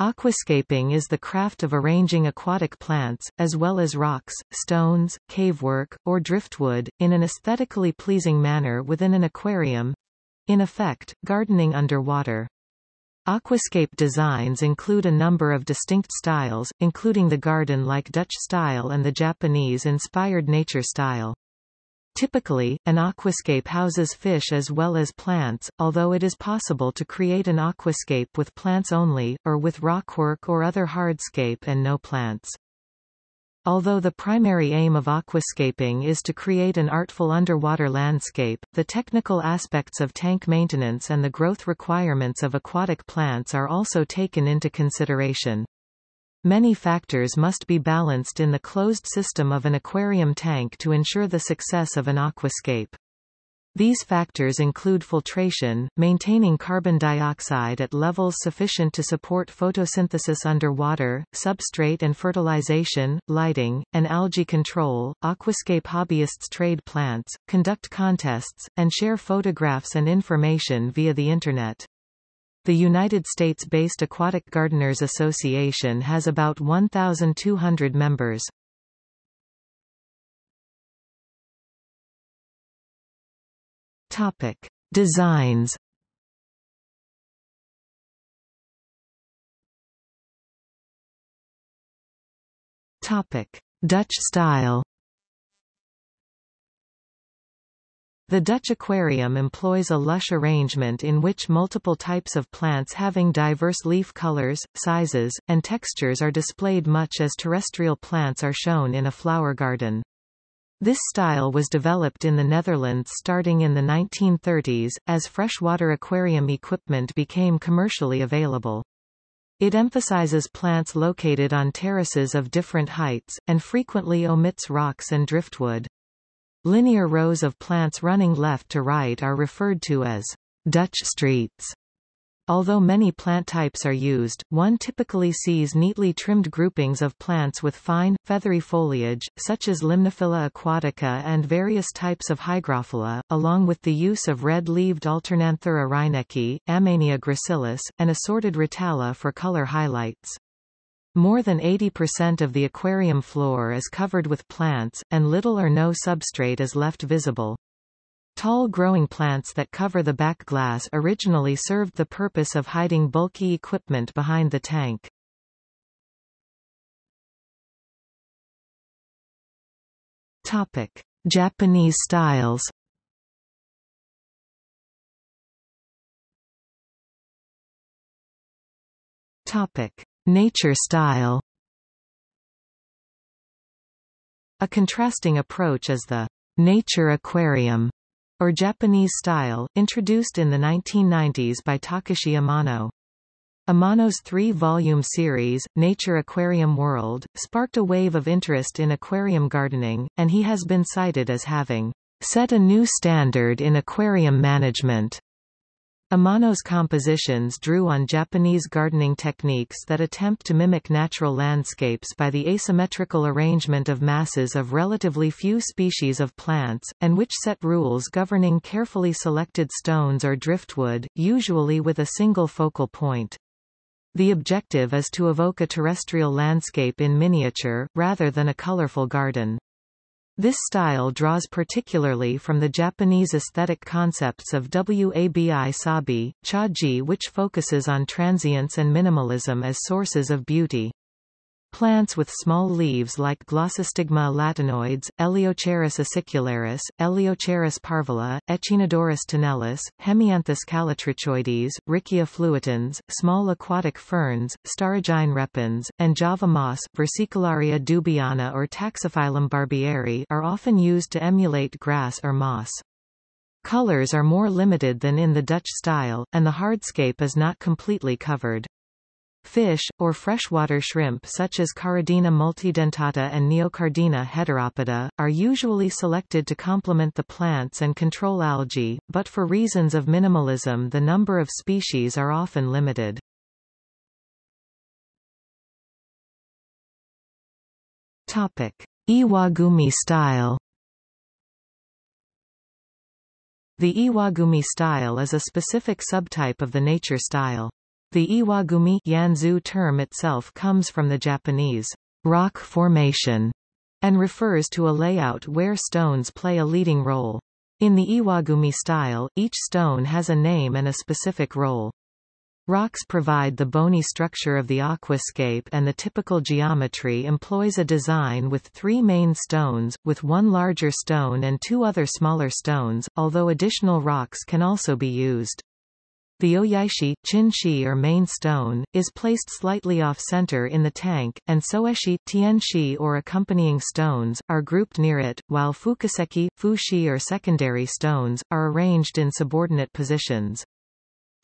Aquascaping is the craft of arranging aquatic plants, as well as rocks, stones, cavework, or driftwood, in an aesthetically pleasing manner within an aquarium—in effect, gardening underwater. Aquascape designs include a number of distinct styles, including the garden-like Dutch style and the Japanese-inspired nature style. Typically, an aquascape houses fish as well as plants, although it is possible to create an aquascape with plants only, or with rockwork or other hardscape and no plants. Although the primary aim of aquascaping is to create an artful underwater landscape, the technical aspects of tank maintenance and the growth requirements of aquatic plants are also taken into consideration. Many factors must be balanced in the closed system of an aquarium tank to ensure the success of an aquascape. These factors include filtration, maintaining carbon dioxide at levels sufficient to support photosynthesis underwater, substrate and fertilization, lighting, and algae control. Aquascape hobbyists trade plants, conduct contests, and share photographs and information via the Internet. The United States-based Aquatic Gardeners Association has about 1,200 members. Topic: Designs. Topic: Dutch style. The Dutch aquarium employs a lush arrangement in which multiple types of plants having diverse leaf colors, sizes, and textures are displayed much as terrestrial plants are shown in a flower garden. This style was developed in the Netherlands starting in the 1930s, as freshwater aquarium equipment became commercially available. It emphasizes plants located on terraces of different heights, and frequently omits rocks and driftwood. Linear rows of plants running left to right are referred to as Dutch streets. Although many plant types are used, one typically sees neatly trimmed groupings of plants with fine, feathery foliage, such as Limnophila aquatica and various types of Hygrophila, along with the use of red-leaved Alternanthera reineckii, Ammannia gracilis, and assorted Rotala for color highlights. More than 80% of the aquarium floor is covered with plants, and little or no substrate is left visible. Tall growing plants that cover the back glass originally served the purpose of hiding bulky equipment behind the tank. Topic: Japanese styles. Topic: Nature style A contrasting approach is the nature aquarium, or Japanese style, introduced in the 1990s by Takashi Amano. Amano's three-volume series, Nature Aquarium World, sparked a wave of interest in aquarium gardening, and he has been cited as having set a new standard in aquarium management. Amano's compositions drew on Japanese gardening techniques that attempt to mimic natural landscapes by the asymmetrical arrangement of masses of relatively few species of plants, and which set rules governing carefully selected stones or driftwood, usually with a single focal point. The objective is to evoke a terrestrial landscape in miniature, rather than a colorful garden. This style draws particularly from the Japanese aesthetic concepts of wabi-sabi, chaji which focuses on transience and minimalism as sources of beauty. Plants with small leaves like Glossostigma elatinoides, Eleocharis acicularis, Eleocharis parvula, Echinodorus tenellus, Hemianthus callitrichoides, Riccia fluitans, small aquatic ferns, Staurogyne repens, and Java moss Vesicularia dubyana or Taxiphyllum barbieri are often used to emulate grass or moss. Colors are more limited than in the Dutch style, and the hardscape is not completely covered. Fish, or freshwater shrimp such as Caridina multidentata and Neocaridina heteropoda, are usually selected to complement the plants and control algae, but for reasons of minimalism the number of species are often limited. Topic. Iwagumi style The Iwagumi style is a specific subtype of the nature style. The Iwagumi Yanzu term itself comes from the Japanese rock formation and refers to a layout where stones play a leading role. In the Iwagumi style, each stone has a name and a specific role. Rocks provide the bony structure of the aquascape and the typical geometry employs a design with three main stones, with one larger stone and two other smaller stones, although additional rocks can also be used. The oyaishi, chinshi or main stone, is placed slightly off-center in the tank, and soeshi, tianshi or accompanying stones, are grouped near it, while fukuseki, fushi or secondary stones, are arranged in subordinate positions.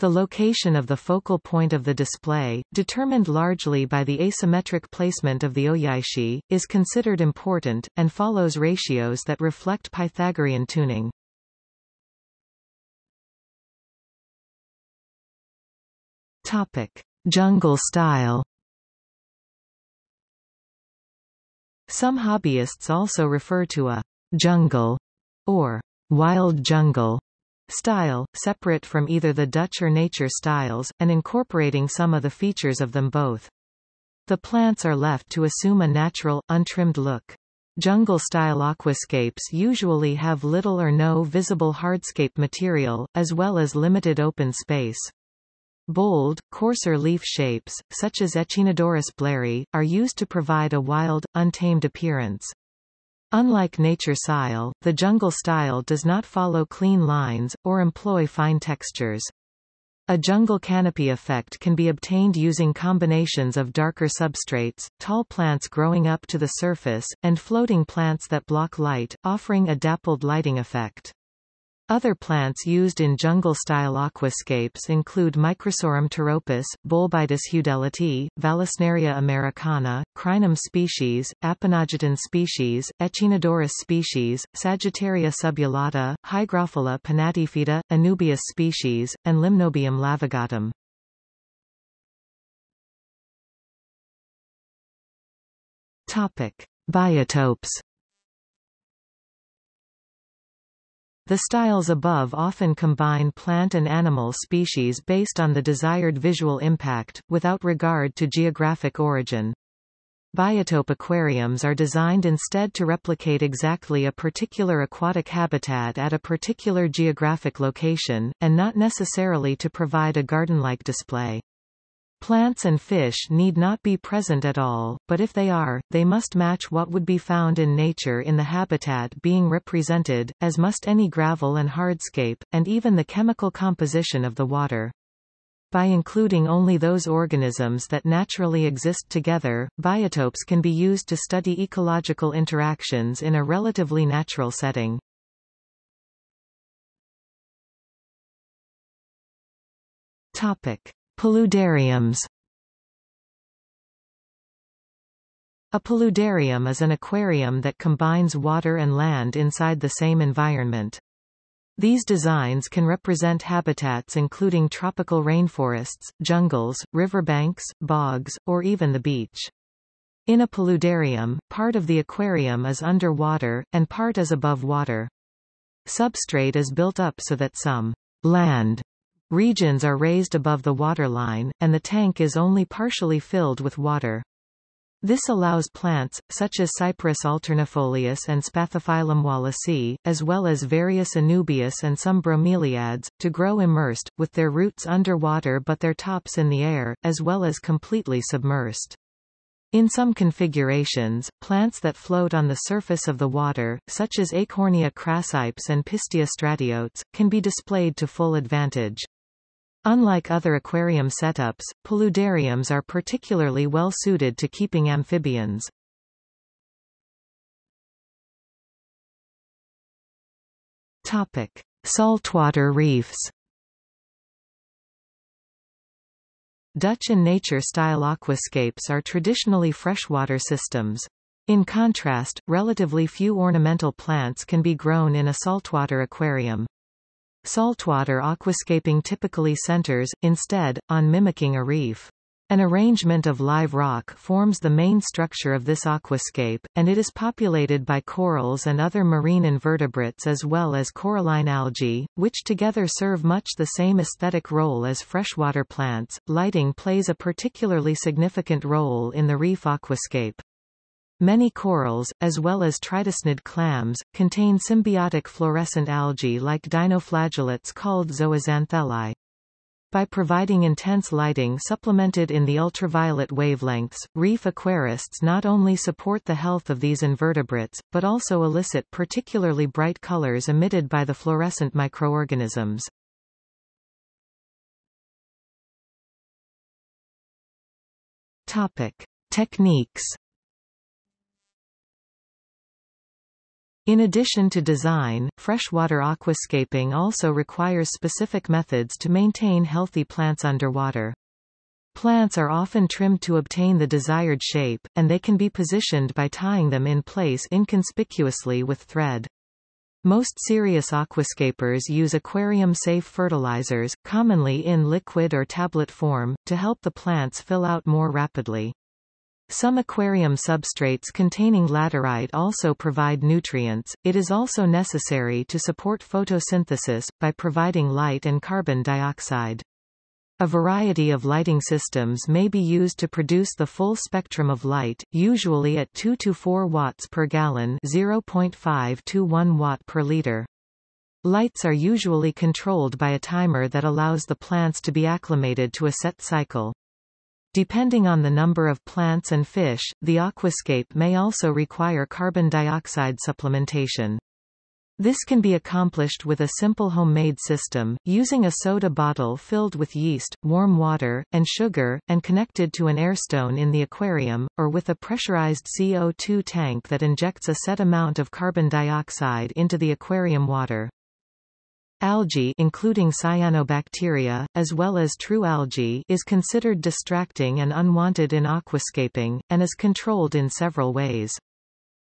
The location of the focal point of the display, determined largely by the asymmetric placement of the oyaishi, is considered important, and follows ratios that reflect Pythagorean tuning. Topic. Jungle style Some hobbyists also refer to a jungle or wild jungle style, separate from either the Dutch or nature styles, and incorporating some of the features of them both. The plants are left to assume a natural, untrimmed look. Jungle-style aquascapes usually have little or no visible hardscape material, as well as limited open space. Bold, coarser leaf shapes, such as Echinodorus blairi, are used to provide a wild, untamed appearance. Unlike nature style, the jungle style does not follow clean lines, or employ fine textures. A jungle canopy effect can be obtained using combinations of darker substrates, tall plants growing up to the surface, and floating plants that block light, offering a dappled lighting effect. Other plants used in jungle-style aquascapes include Microsorum pteropus, Bolbitis heudelotii, Vallisneria americana, Crinum species, Aponogeton species, Echinodorus species, Sagittaria subulata, Hygrophila pinnatifida, Anubias species, and Limnobium laevigatum. Topic: Biotopes The styles above often combine plant and animal species based on the desired visual impact, without regard to geographic origin. Biotope aquariums are designed instead to replicate exactly a particular aquatic habitat at a particular geographic location, and not necessarily to provide a garden-like display. Plants and fish need not be present at all, but if they are, they must match what would be found in nature in the habitat being represented, as must any gravel and hardscape, and even the chemical composition of the water. By including only those organisms that naturally exist together, biotopes can be used to study ecological interactions in a relatively natural setting. Topic. Paludariums A paludarium is an aquarium that combines water and land inside the same environment. These designs can represent habitats including tropical rainforests, jungles, riverbanks, bogs, or even the beach. In a paludarium, part of the aquarium is underwater, and part is above water. Substrate is built up so that some land Regions are raised above the waterline, and the tank is only partially filled with water. This allows plants, such as Cyperus alternifolius and Spathiphyllum wallisii, as well as various Anubias and some bromeliads, to grow immersed, with their roots underwater but their tops in the air, as well as completely submersed. In some configurations, plants that float on the surface of the water, such as Eichhornia crassipes and Pistia stratiotes, can be displayed to full advantage. Unlike other aquarium setups, paludariums are particularly well suited to keeping amphibians. Topic: Saltwater reefs. Dutch and nature-style aquascapes are traditionally freshwater systems. In contrast, relatively few ornamental plants can be grown in a saltwater aquarium. Saltwater aquascaping typically centers, instead, on mimicking a reef. An arrangement of live rock forms the main structure of this aquascape, and it is populated by corals and other marine invertebrates as well as coralline algae, which together serve much the same aesthetic role as freshwater plants. Lighting plays a particularly significant role in the reef aquascape. Many corals, as well as tridacnid clams, contain symbiotic fluorescent algae like dinoflagellates called zooxanthellae. By providing intense lighting supplemented in the ultraviolet wavelengths, reef aquarists not only support the health of these invertebrates, but also elicit particularly bright colors emitted by the fluorescent microorganisms. Topic. Techniques In addition to design, freshwater aquascaping also requires specific methods to maintain healthy plants underwater. Plants are often trimmed to obtain the desired shape, and they can be positioned by tying them in place inconspicuously with thread. Most serious aquascapers use aquarium-safe fertilizers, commonly in liquid or tablet form, to help the plants fill out more rapidly. Some aquarium substrates containing laterite also provide nutrients. It is also necessary to support photosynthesis, by providing light and carbon dioxide. A variety of lighting systems may be used to produce the full spectrum of light, usually at 2 to 4 watts per gallon 0.5 to 1 watt per liter. Lights are usually controlled by a timer that allows the plants to be acclimated to a set cycle. Depending on the number of plants and fish, the aquascape may also require carbon dioxide supplementation. This can be accomplished with a simple homemade system, using a soda bottle filled with yeast, warm water, and sugar, and connected to an airstone in the aquarium, or with a pressurized CO2 tank that injects a set amount of carbon dioxide into the aquarium water. Algae including cyanobacteria, as well as true algae is considered distracting and unwanted in aquascaping, and is controlled in several ways.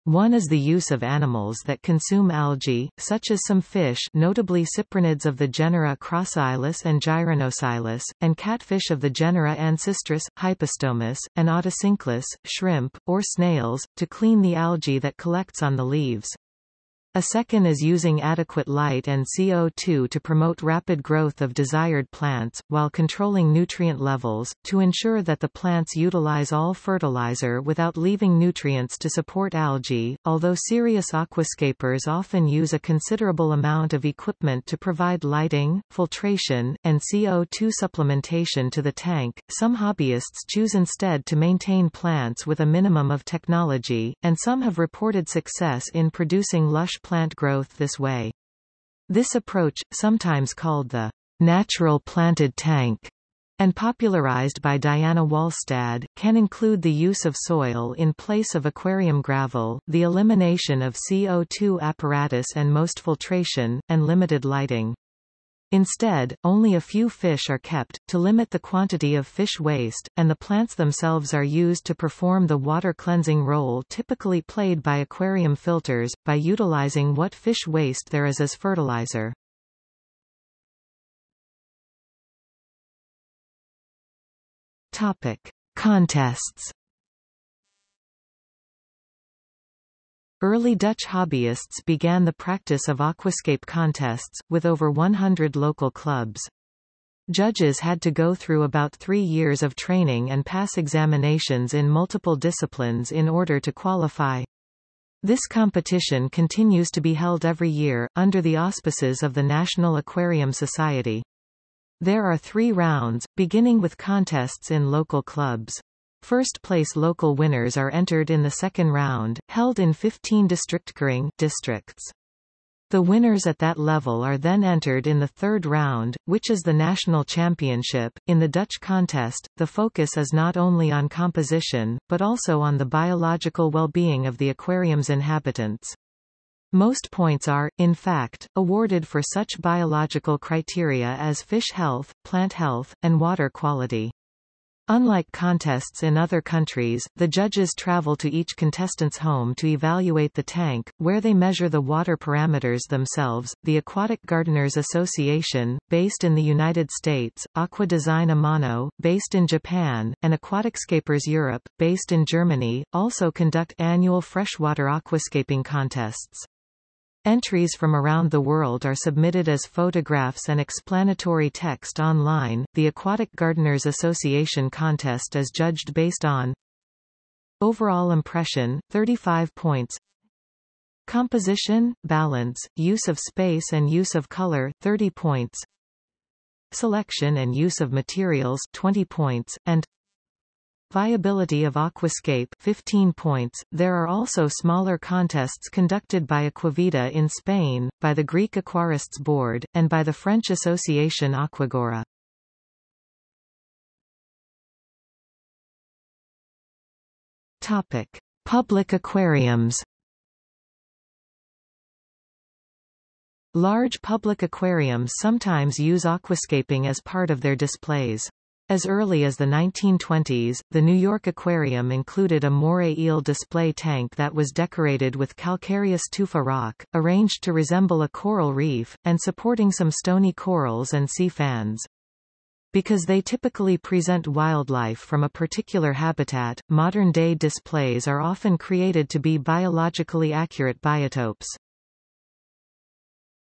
One is the use of animals that consume algae, such as some fish notably cyprinids of the genera Crossocheilus and Gyrinocheilus, and catfish of the genera Ancistrus, Hypostomus, and Otocinclus, shrimp, or snails, to clean the algae that collects on the leaves. A second is using adequate light and CO2 to promote rapid growth of desired plants, while controlling nutrient levels, to ensure that the plants utilize all fertilizer without leaving nutrients to support algae. Although serious aquascapers often use a considerable amount of equipment to provide lighting, filtration, and CO2 supplementation to the tank, some hobbyists choose instead to maintain plants with a minimum of technology, and some have reported success in producing lush plant growth this way. This approach, sometimes called the natural planted tank, and popularized by Diana Walstad, can include the use of soil in place of aquarium gravel, the elimination of CO2 apparatus and most filtration, and limited lighting. Instead, only a few fish are kept, to limit the quantity of fish waste, and the plants themselves are used to perform the water cleansing role typically played by aquarium filters, by utilizing what fish waste there is as fertilizer. Topic. Contests Early Dutch hobbyists began the practice of aquascape contests, with over 100 local clubs. Judges had to go through about three years of training and pass examinations in multiple disciplines in order to qualify. This competition continues to be held every year, under the auspices of the National Aquarium Society. There are three rounds, beginning with contests in local clubs. First-place local winners are entered in the second round, held in 15 districtkering districts. The winners at that level are then entered in the third round, which is the national championship. In the Dutch contest, the focus is not only on composition, but also on the biological well-being of the aquarium's inhabitants. Most points are, in fact, awarded for such biological criteria as fish health, plant health, and water quality. Unlike contests in other countries, the judges travel to each contestant's home to evaluate the tank, where they measure the water parameters themselves. The Aquatic Gardeners Association, based in the United States, Aqua Design Amano, based in Japan, and Aquaticscapers Europe, based in Germany, also conduct annual freshwater aquascaping contests. Entries from around the world are submitted as photographs and explanatory text online. The Aquatic Gardeners Association contest is judged based on Overall impression, 35 points Composition, balance, use of space and use of color, 30 points Selection and use of materials, 20 points, and Viability of Aquascape 15 points. There are also smaller contests conducted by Aquavita in Spain, by the Greek Aquarists Board, and by the French association Aquagora. Topic: Public aquariums. Large public aquariums sometimes use aquascaping as part of their displays. As early as the 1920s, the New York Aquarium included a moray eel display tank that was decorated with calcareous tufa rock, arranged to resemble a coral reef, and supporting some stony corals and sea fans. Because they typically present wildlife from a particular habitat, modern-day displays are often created to be biologically accurate biotopes.